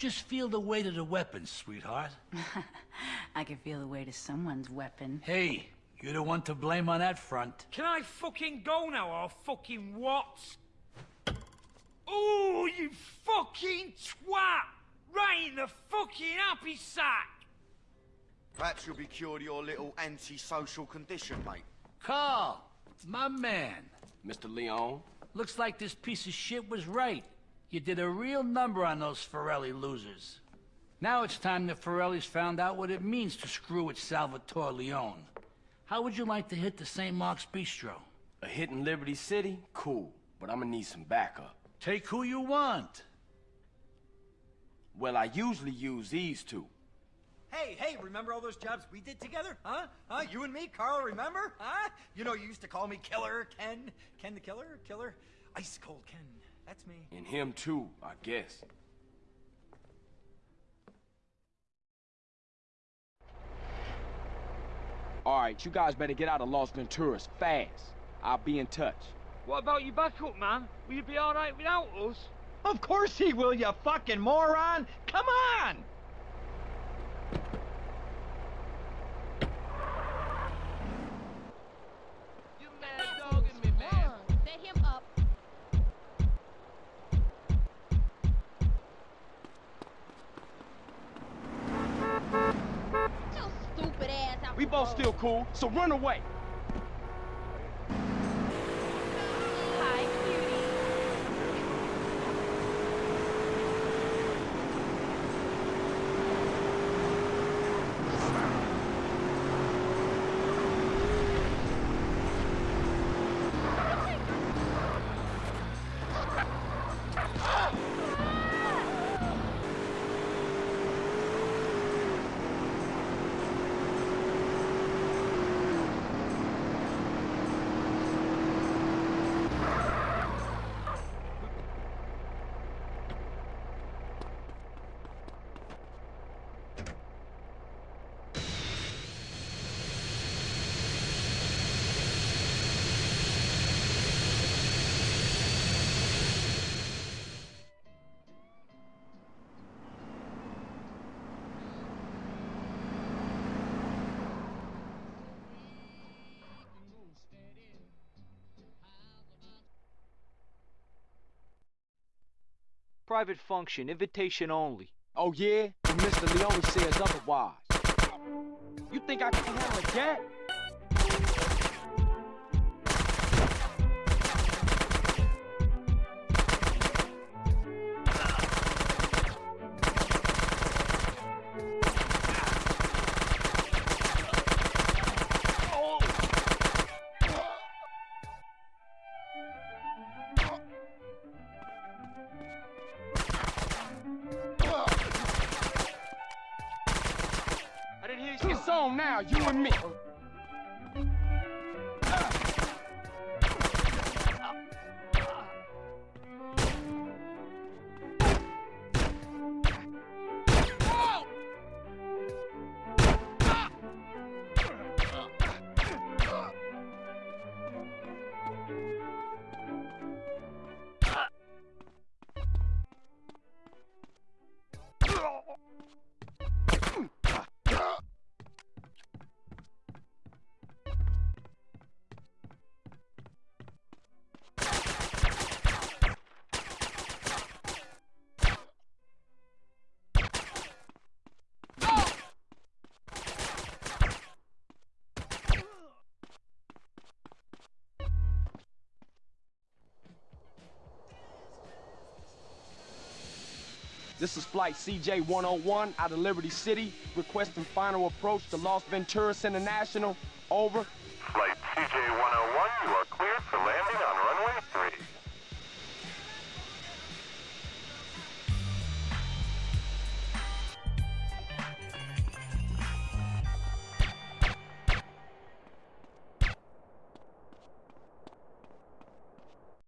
Just feel the weight of the weapon, sweetheart. I can feel the weight of someone's weapon. Hey, you're the one to blame on that front. Can I fucking go now or fucking what? Oh, you fucking twat! Right in the fucking happy sack! Perhaps you'll be cured of your little antisocial condition, mate. Carl, my man. Mr. Leone? Looks like this piece of shit was right. You did a real number on those Forelli losers. Now it's time the Forellis found out what it means to screw with Salvatore Leone. How would you like to hit the St. Mark's Bistro? A hit in Liberty City? Cool, but I'm gonna need some backup. Take who you want. Well, I usually use these two. Hey, hey, remember all those jobs we did together? Huh? Huh? You and me, Carl, remember? Huh? You know, you used to call me Killer Ken. Ken the Killer? Killer? Ice Cold Ken. That's me. And him too, I guess. Alright, you guys better get out of Las Venturas fast. I'll be in touch. What about your backup, man? Will you be alright without us? Of course he will, you fucking moron! Come on! Road. still cool, so run away. Private function, invitation only. Oh yeah? Mr. Leone says otherwise. You think I can handle that? It's on now, you and me. This is Flight CJ-101 out of Liberty City, requesting final approach to Las Venturas International. Over. Flight CJ-101, you are clear